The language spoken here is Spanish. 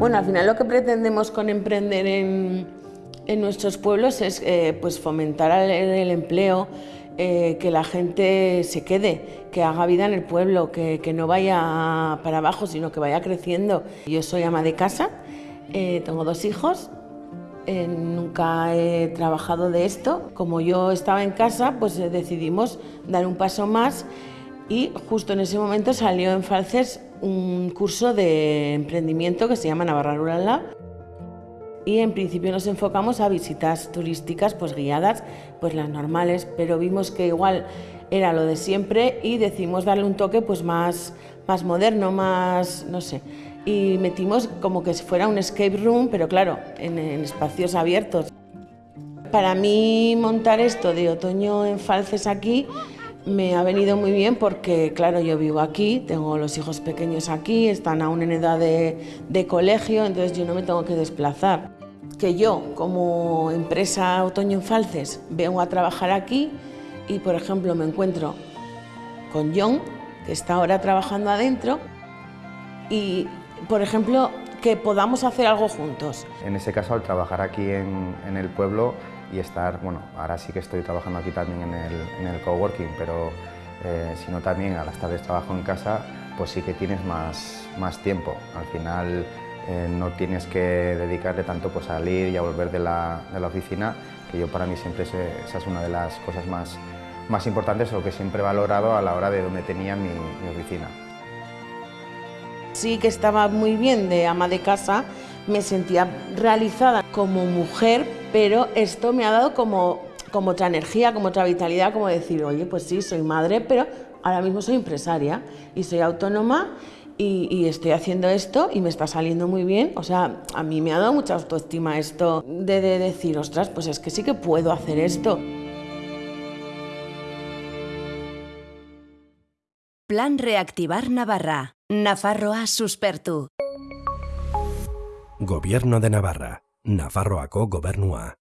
Bueno, al final lo que pretendemos con emprender en, nuestros pueblos es eh, pues fomentar el, empleo, eh, que la gente se quede, que haga vida en el pueblo, que, no vaya para abajo, sino que vaya creciendo. Yo soy ama de casa, eh, tengo dos hijos, nunca he trabajado de esto. Como yo estaba en casa, pues decidimos dar un paso más y justo en ese momento salió en Falces un curso de emprendimiento que se llama Navarra Rural Lab y en principio nos enfocamos a visitas turísticas pues guiadas, pues las normales, pero vimos que igual era lo de siempre y decidimos darle un toque pues más, más moderno, más, no sé, y metimos como que fuera un escape room, pero claro, en, en espacios abiertos. Para mí montar esto de otoño en Falces aquí me ha venido muy bien porque, claro, yo vivo aquí, tengo los hijos pequeños aquí, están aún en edad de, de, colegio, entonces yo no me tengo que desplazar. Que yo, como empresa Otoño en Falces, vengo a trabajar aquí y, por ejemplo, me encuentro con John, que está ahora trabajando adentro, y, por ejemplo, que podamos hacer algo juntos. En ese caso, al trabajar aquí en, en el pueblo, y estar, bueno, ahora sí que estoy trabajando aquí también en el, en el coworking, pero eh, si no también a las tardes trabajo en casa, pues sí que tienes más, más tiempo. Al final eh, no tienes que dedicarle tanto pues, a salir y a volver de la, de la oficina, que yo para mí siempre es, esa es una de las cosas más, más importantes o que siempre he valorado a la hora de donde tenía mi, mi oficina. Sí que estaba muy bien de ama de casa, me sentía realizada como mujer, pero esto me ha dado como, otra energía, como otra vitalidad, como decir, oye, pues sí, soy madre, pero ahora mismo soy empresaria y soy autónoma y, y, estoy haciendo esto y me está saliendo muy bien. O sea, a mí me ha dado mucha autoestima esto de, de decir, ostras, pues es que sí que puedo hacer esto. Plan Reactivar Navarra. Nafarroa suspertu. Gobierno de Navarra. Nafarroako gobernua.